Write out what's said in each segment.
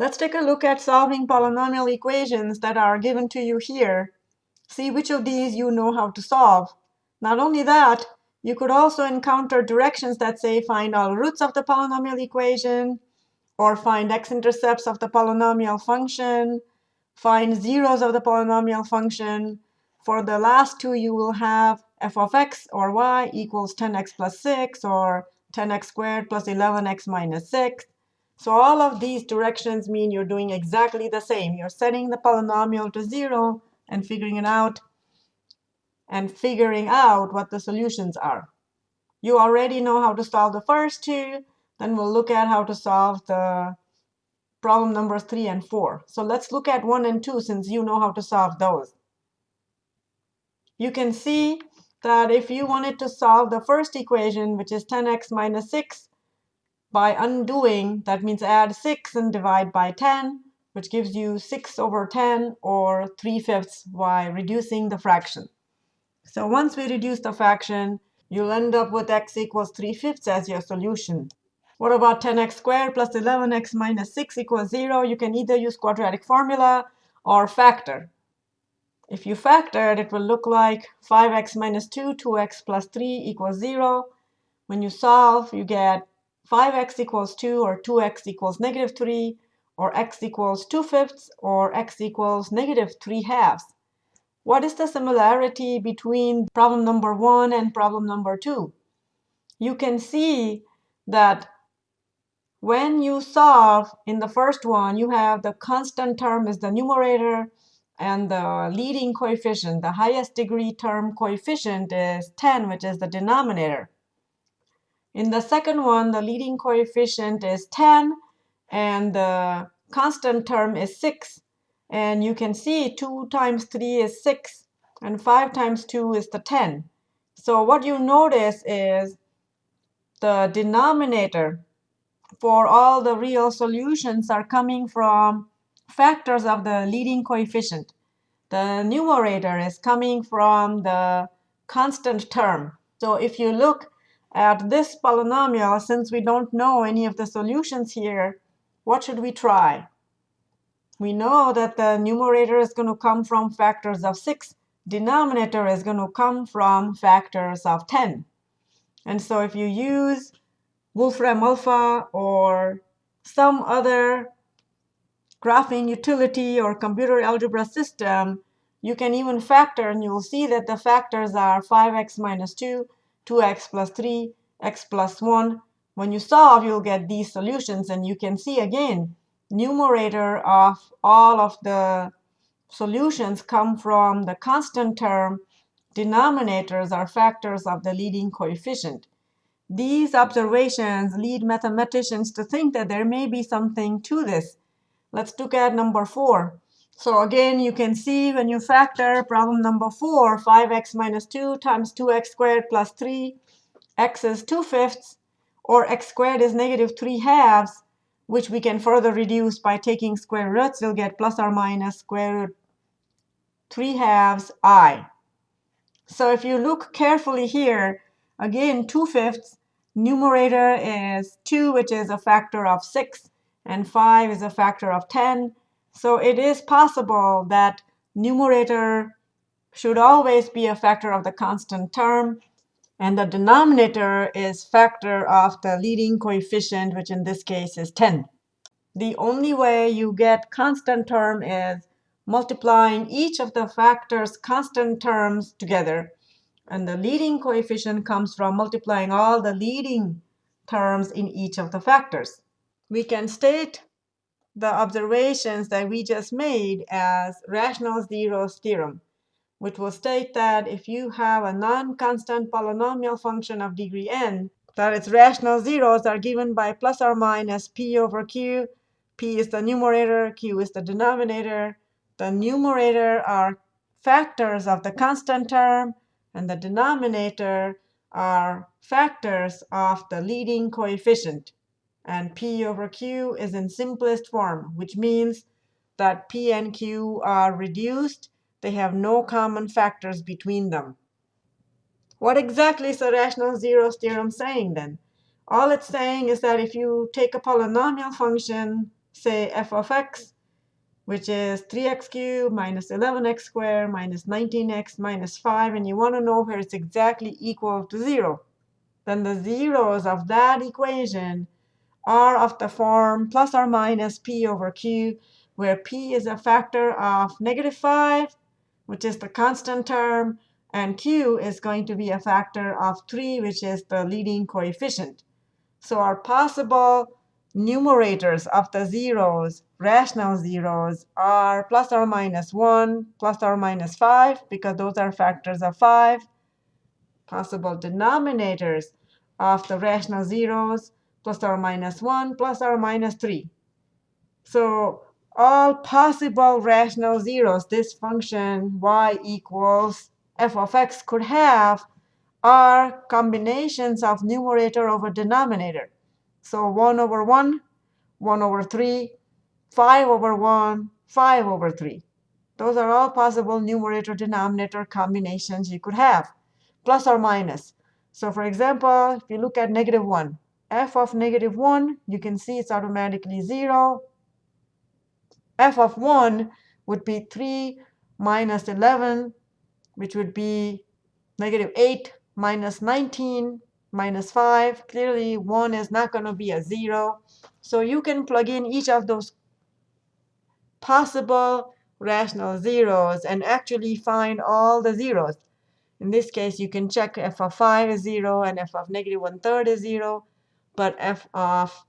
Let's take a look at solving polynomial equations that are given to you here. See which of these you know how to solve. Not only that, you could also encounter directions that say find all roots of the polynomial equation, or find x-intercepts of the polynomial function, find zeros of the polynomial function. For the last two, you will have f of x or y equals 10x plus 6, or 10x squared plus 11x minus 6. So all of these directions mean you're doing exactly the same. You're setting the polynomial to 0 and figuring it out and figuring out what the solutions are. You already know how to solve the first two. Then we'll look at how to solve the problem numbers 3 and 4. So let's look at 1 and 2 since you know how to solve those. You can see that if you wanted to solve the first equation, which is 10x minus 6, by undoing, that means add 6 and divide by 10, which gives you 6 over 10 or 3 fifths by reducing the fraction. So once we reduce the fraction, you'll end up with x equals 3 fifths as your solution. What about 10x squared plus 11x minus 6 equals 0? You can either use quadratic formula or factor. If you factor it, it will look like 5x minus 2, 2x plus 3 equals 0. When you solve, you get 5x equals 2 or 2x equals negative 3 or x equals 2 fifths or x equals negative 3 halves. What is the similarity between problem number 1 and problem number 2? You can see that when you solve in the first one, you have the constant term is the numerator, and the leading coefficient, the highest degree term coefficient is 10, which is the denominator. In the second one, the leading coefficient is 10, and the constant term is 6. And you can see 2 times 3 is 6, and 5 times 2 is the 10. So what you notice is the denominator for all the real solutions are coming from factors of the leading coefficient. The numerator is coming from the constant term. So if you look at this polynomial, since we don't know any of the solutions here, what should we try? We know that the numerator is going to come from factors of 6. Denominator is going to come from factors of 10. And so if you use Wolfram Alpha or some other graphing utility or computer algebra system, you can even factor, and you'll see that the factors are 5x minus 2, 2x plus 3, x plus 1. When you solve, you'll get these solutions. And you can see, again, numerator of all of the solutions come from the constant term. Denominators are factors of the leading coefficient. These observations lead mathematicians to think that there may be something to this. Let's look at number 4. So again, you can see when you factor problem number 4, 5x minus 2 times 2x squared plus 3, x is 2 fifths, or x squared is negative 3 halves, which we can further reduce by taking square roots. We'll get plus or minus square root 3 halves i. So if you look carefully here, again, 2 fifths, numerator is 2, which is a factor of 6, and 5 is a factor of 10. So it is possible that numerator should always be a factor of the constant term. And the denominator is factor of the leading coefficient, which in this case is 10. The only way you get constant term is multiplying each of the factors' constant terms together. And the leading coefficient comes from multiplying all the leading terms in each of the factors. We can state the observations that we just made as rational zeros theorem, which will state that if you have a non-constant polynomial function of degree n, that its rational zeros are given by plus or minus p over q. p is the numerator, q is the denominator. The numerator are factors of the constant term, and the denominator are factors of the leading coefficient. And P over Q is in simplest form, which means that P and Q are reduced. They have no common factors between them. What exactly is the rational zeros theorem saying then? All it's saying is that if you take a polynomial function say f of x, which is 3x cubed minus 11x squared minus 19x minus 5, and you want to know where it's exactly equal to 0. Then the zeros of that equation are of the form plus or minus p over q, where p is a factor of negative 5, which is the constant term, and q is going to be a factor of 3, which is the leading coefficient. So our possible numerators of the zeros, rational zeros, are plus or minus 1, plus or minus 5, because those are factors of 5. Possible denominators of the rational zeros, plus or minus 1, plus or minus 3. So all possible rational zeros this function y equals f of x could have are combinations of numerator over denominator. So 1 over 1, 1 over 3, 5 over 1, 5 over 3. Those are all possible numerator-denominator combinations you could have, plus or minus. So for example, if you look at negative 1, f of negative 1, you can see it's automatically 0. f of 1 would be 3 minus 11, which would be negative 8 minus 19 minus 5. Clearly, 1 is not going to be a 0. So you can plug in each of those possible rational zeros and actually find all the zeros. In this case, you can check f of 5 is 0 and f of negative 1 third is 0 but f of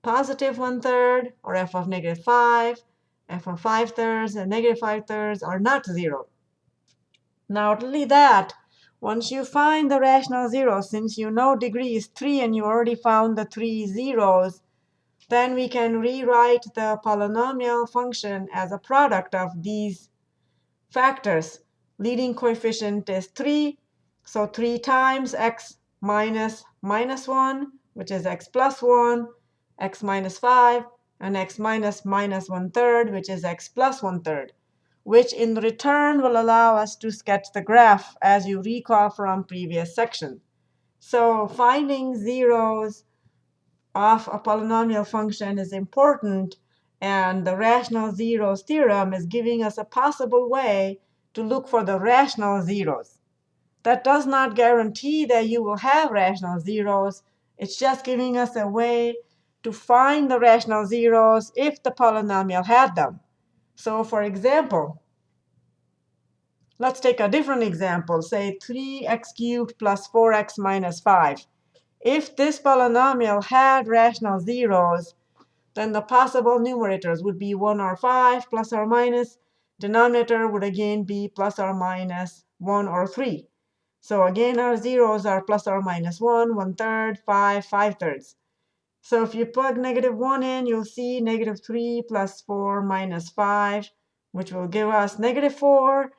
positive one-third or f of negative 5, f of 5 thirds, and negative 5 thirds are not 0. Not only that, once you find the rational zeros, since you know degree is 3 and you already found the three zeros, then we can rewrite the polynomial function as a product of these factors. Leading coefficient is 3, so 3 times x minus minus 1, which is x plus 1, x minus 5, and x minus minus 1 third, which is x plus 1 third, which in return will allow us to sketch the graph, as you recall from previous section. So finding zeros of a polynomial function is important. And the rational zeros theorem is giving us a possible way to look for the rational zeros. That does not guarantee that you will have rational zeros. It's just giving us a way to find the rational zeros if the polynomial had them. So for example, let's take a different example. Say 3x cubed plus 4x minus 5. If this polynomial had rational zeros, then the possible numerators would be 1 or 5 plus or minus. Denominator would again be plus or minus 1 or 3. So again, our zeros are plus or minus 1, 1 third, 5, 5 thirds. So if you plug negative 1 in, you'll see negative 3 plus 4 minus 5, which will give us negative 4.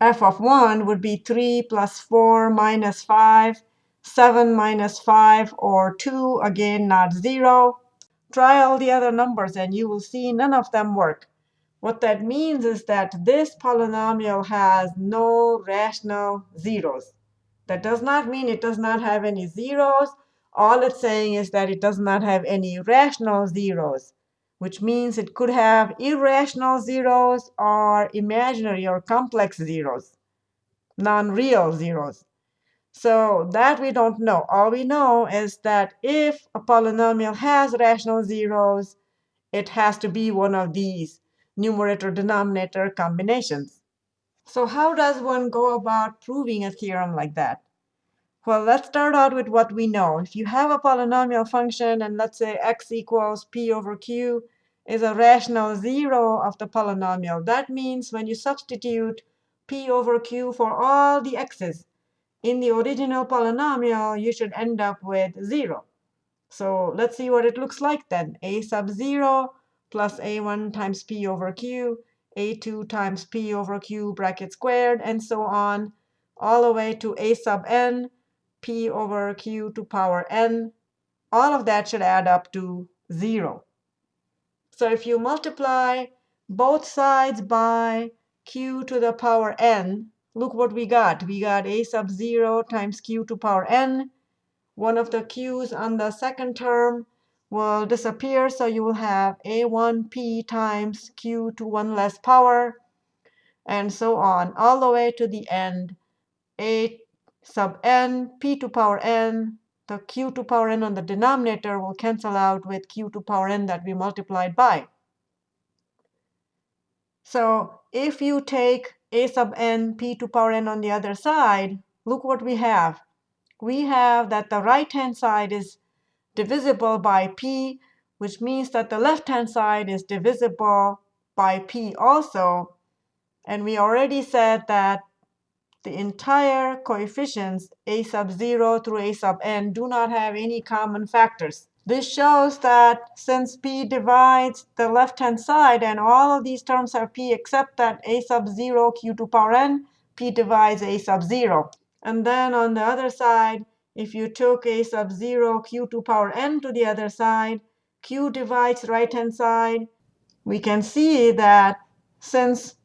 f of 1 would be 3 plus 4 minus 5, 7 minus 5, or 2, again, not 0. Try all the other numbers, and you will see none of them work. What that means is that this polynomial has no rational zeros. That does not mean it does not have any zeros. All it's saying is that it does not have any rational zeros, which means it could have irrational zeros or imaginary or complex zeros, non-real zeros. So that we don't know. All we know is that if a polynomial has rational zeros, it has to be one of these numerator-denominator combinations. So how does one go about proving a theorem like that? Well, let's start out with what we know. If you have a polynomial function, and let's say x equals p over q is a rational zero of the polynomial, that means when you substitute p over q for all the x's in the original polynomial, you should end up with 0. So let's see what it looks like then. a sub 0 plus a1 times p over q, a2 times p over q bracket squared, and so on, all the way to a sub n, p over q to power n. All of that should add up to 0. So if you multiply both sides by q to the power n, look what we got. We got a sub 0 times q to power n. One of the q's on the second term will disappear. So you will have a1p times q to 1 less power, and so on, all the way to the end. a sub n, p to power n, the q to power n on the denominator will cancel out with q to power n that we multiplied by. So if you take a sub n, p to power n on the other side, look what we have. We have that the right-hand side is divisible by p, which means that the left-hand side is divisible by p also. And we already said that the entire coefficients a sub 0 through a sub n do not have any common factors. This shows that since p divides the left-hand side, and all of these terms have p except that a sub 0 q to power n, p divides a sub 0. And then on the other side, if you took a sub 0 q to power n to the other side, q divides right-hand side, we can see that since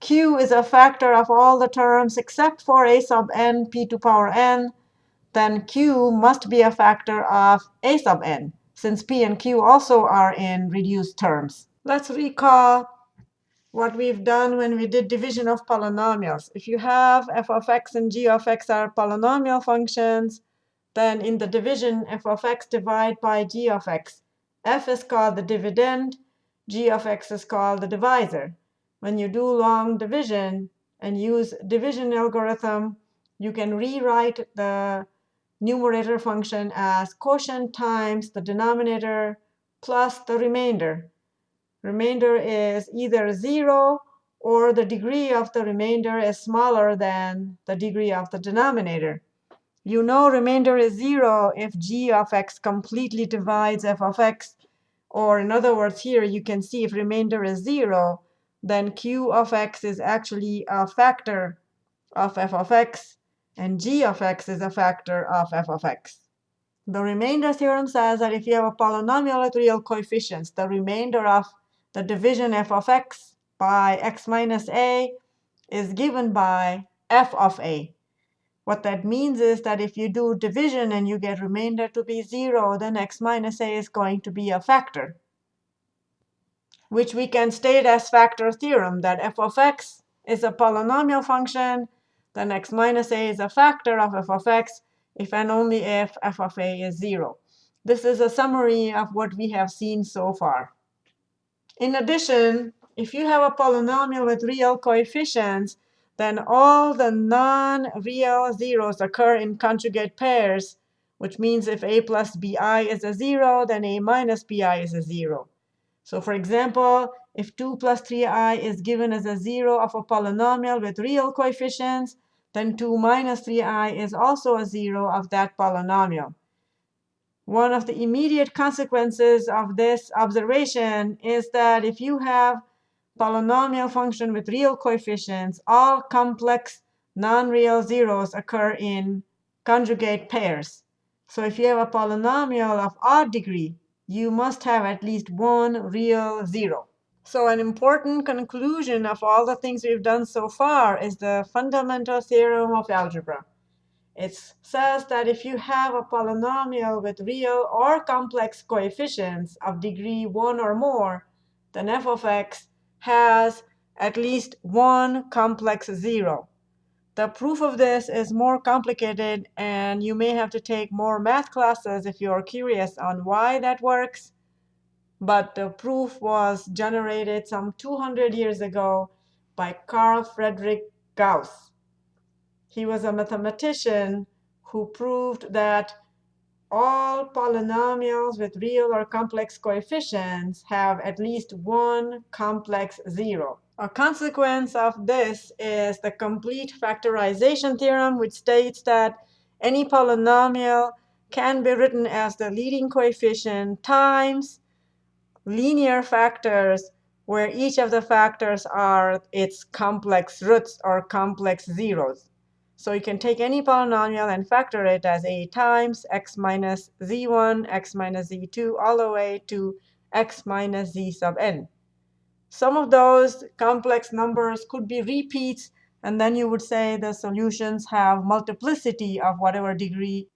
q is a factor of all the terms except for a sub n p to power n, then q must be a factor of a sub n, since p and q also are in reduced terms. Let's recall what we've done when we did division of polynomials. If you have f of x and g of x are polynomial functions, then in the division, f of x divide by g of x. f is called the dividend, g of x is called the divisor when you do long division and use division algorithm, you can rewrite the numerator function as quotient times the denominator plus the remainder. Remainder is either 0 or the degree of the remainder is smaller than the degree of the denominator. You know remainder is 0 if g of x completely divides f of x. Or in other words, here you can see if remainder is 0, then q of x is actually a factor of f of x, and g of x is a factor of f of x. The remainder theorem says that if you have a polynomial with real coefficients, the remainder of the division f of x by x minus a is given by f of a. What that means is that if you do division and you get remainder to be 0, then x minus a is going to be a factor which we can state as factor theorem, that f of x is a polynomial function, then x minus a is a factor of f of x if and only if f of a is 0. This is a summary of what we have seen so far. In addition, if you have a polynomial with real coefficients, then all the non-real zeros occur in conjugate pairs, which means if a plus bi is a 0, then a minus bi is a 0. So for example, if 2 plus 3i is given as a 0 of a polynomial with real coefficients, then 2 minus 3i is also a 0 of that polynomial. One of the immediate consequences of this observation is that if you have polynomial function with real coefficients, all complex non-real zeros occur in conjugate pairs. So if you have a polynomial of odd degree, you must have at least one real zero. So an important conclusion of all the things we've done so far is the fundamental theorem of algebra. It says that if you have a polynomial with real or complex coefficients of degree 1 or more, then f of x has at least one complex zero. The proof of this is more complicated, and you may have to take more math classes if you're curious on why that works. But the proof was generated some 200 years ago by Carl Friedrich Gauss. He was a mathematician who proved that all polynomials with real or complex coefficients have at least one complex zero. A consequence of this is the complete factorization theorem, which states that any polynomial can be written as the leading coefficient times linear factors where each of the factors are its complex roots or complex zeros. So you can take any polynomial and factor it as a times x minus z1, x minus z2, all the way to x minus z sub n. Some of those complex numbers could be repeats, and then you would say the solutions have multiplicity of whatever degree.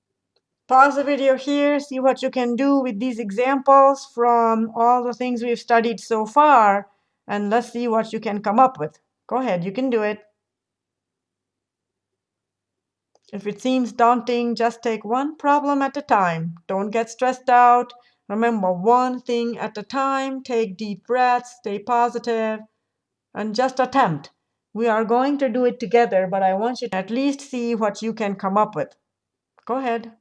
Pause the video here, see what you can do with these examples from all the things we've studied so far, and let's see what you can come up with. Go ahead, you can do it. If it seems daunting, just take one problem at a time. Don't get stressed out. Remember, one thing at a time. Take deep breaths, stay positive, and just attempt. We are going to do it together, but I want you to at least see what you can come up with. Go ahead.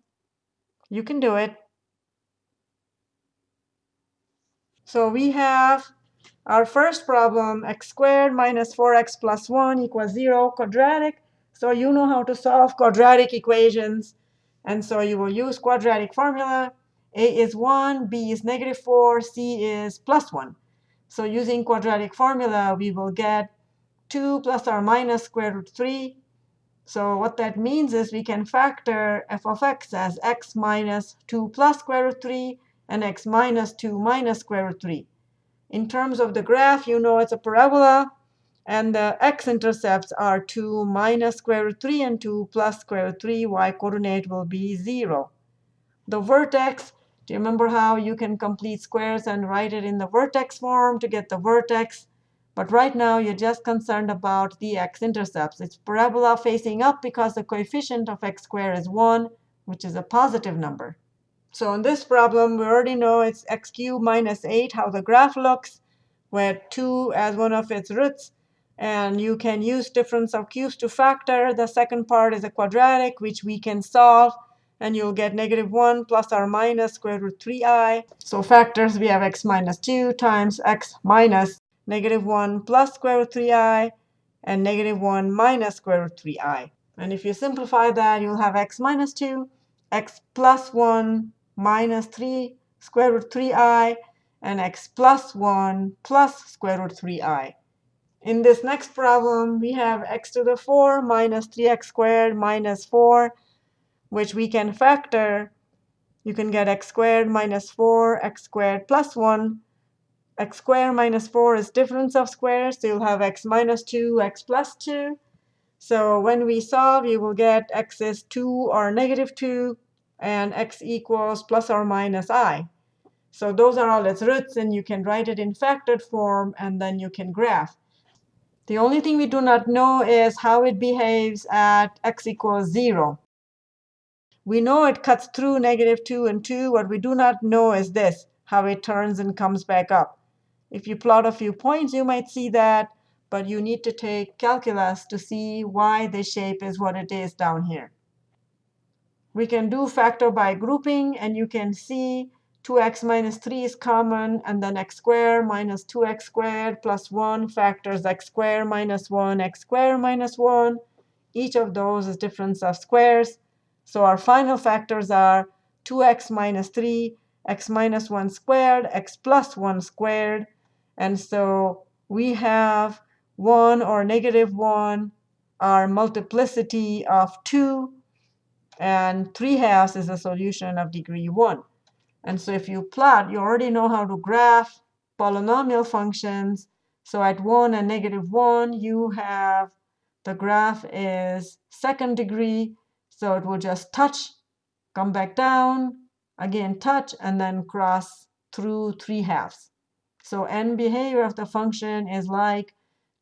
You can do it. So we have our first problem, x squared minus 4x plus 1 equals 0, quadratic. So you know how to solve quadratic equations. And so you will use quadratic formula. A is 1, B is negative 4, C is plus 1. So using quadratic formula, we will get 2 plus or minus square root 3. So what that means is we can factor f of x as x minus 2 plus square root 3 and x minus 2 minus square root 3. In terms of the graph, you know it's a parabola. And the x-intercepts are 2 minus square root 3 and 2 plus square root 3. y-coordinate will be 0. The vertex, do you remember how you can complete squares and write it in the vertex form to get the vertex? But right now, you're just concerned about the x-intercepts. It's parabola facing up because the coefficient of x squared is 1, which is a positive number. So in this problem, we already know it's x cubed minus 8, how the graph looks, where 2 as one of its roots. And you can use difference of cubes to factor. The second part is a quadratic, which we can solve. And you'll get negative 1 plus or minus square root 3i. So factors, we have x minus 2 times x minus negative 1 plus square root 3i, and negative 1 minus square root 3i. And if you simplify that, you'll have x minus 2, x plus 1 minus 3 square root 3i, and x plus 1 plus square root 3i. In this next problem, we have x to the 4 minus 3x squared minus 4, which we can factor. You can get x squared minus 4, x squared plus 1. x squared minus 4 is difference of squares, so you'll have x minus 2, x plus 2. So when we solve, you will get x is 2 or negative 2, and x equals plus or minus i. So those are all its roots, and you can write it in factored form, and then you can graph. The only thing we do not know is how it behaves at x equals 0. We know it cuts through negative 2 and 2. What we do not know is this, how it turns and comes back up. If you plot a few points, you might see that. But you need to take calculus to see why this shape is what it is down here. We can do factor by grouping. And you can see 2x minus 3 is common, and then x squared minus 2x squared plus 1 factors x squared minus 1, x squared minus 1. Each of those is difference of squares. So our final factors are 2x minus 3, x minus 1 squared, x plus 1 squared. And so we have 1 or negative 1, our multiplicity of 2. And 3 halves is a solution of degree 1. And so if you plot, you already know how to graph polynomial functions. So at 1 and negative 1, you have the graph is second degree. So it will just touch, come back down, again touch, and then cross through 3 halves. So end behavior of the function is like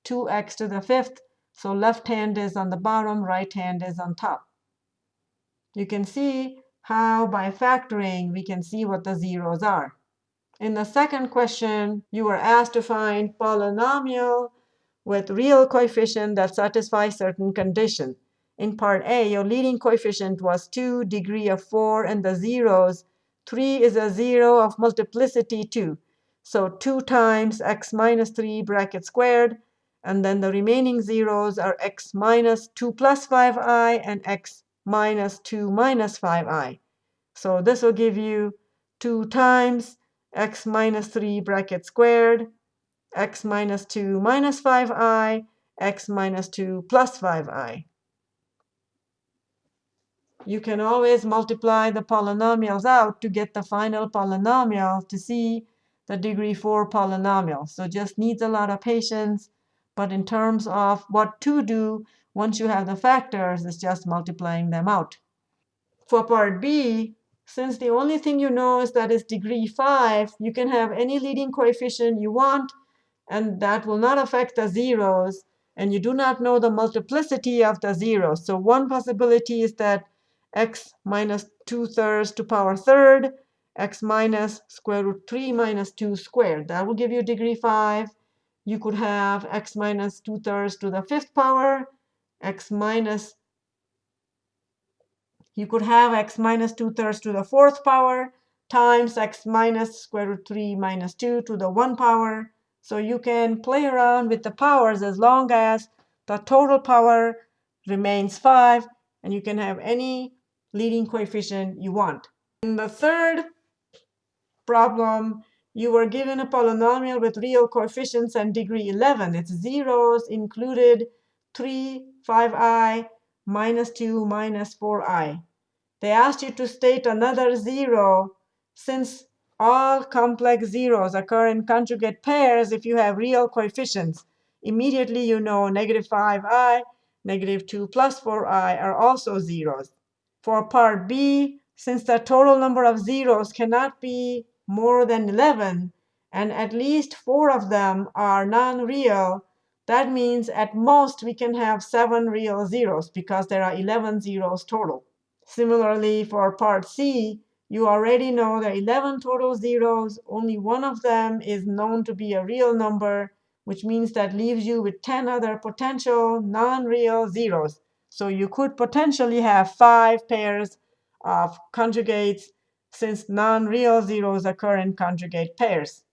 2x to the fifth. So left hand is on the bottom, right hand is on top. You can see how by factoring we can see what the zeros are. In the second question, you were asked to find polynomial with real coefficient that satisfies certain condition. In part A, your leading coefficient was 2, degree of 4, and the zeros. 3 is a 0 of multiplicity 2. So 2 times x minus 3 bracket squared. And then the remaining zeros are x minus 2 plus 5i and x minus 2 minus 5i. So this will give you 2 times x minus 3 bracket squared, x minus 2 minus 5i, x minus 2 plus 5i. You can always multiply the polynomials out to get the final polynomial to see the degree 4 polynomial. So just needs a lot of patience. But in terms of what to do, once you have the factors, it's just multiplying them out. For part B, since the only thing you know is that it's degree 5, you can have any leading coefficient you want, and that will not affect the zeros. And you do not know the multiplicity of the zeros. So one possibility is that x minus 2 thirds to power third, x minus square root 3 minus 2 squared. That will give you degree 5. You could have x minus 2 thirds to the fifth power, x minus you could have x minus 2 thirds to the fourth power times x minus square root 3 minus 2 to the 1 power. So you can play around with the powers as long as the total power remains 5, and you can have any leading coefficient you want. In the third problem, you were given a polynomial with real coefficients and degree 11. Its zeros included 3, 5i, minus 2, minus 4i. They asked you to state another zero since all complex zeros occur in conjugate pairs if you have real coefficients. Immediately you know negative 5i, negative 2 plus 4i are also zeros. For part B, since the total number of zeros cannot be more than 11, and at least four of them are non-real, that means at most we can have seven real zeros because there are 11 zeros total. Similarly, for part C, you already know there are 11 total zeros. Only one of them is known to be a real number, which means that leaves you with 10 other potential non-real zeros. So you could potentially have five pairs of conjugates since non-real zeros occur in conjugate pairs.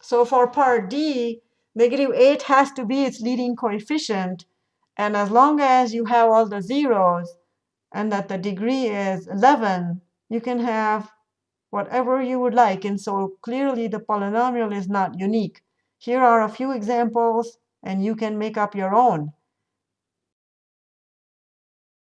So for part D, Negative 8 has to be its leading coefficient. And as long as you have all the zeros and that the degree is 11, you can have whatever you would like. And so clearly, the polynomial is not unique. Here are a few examples, and you can make up your own.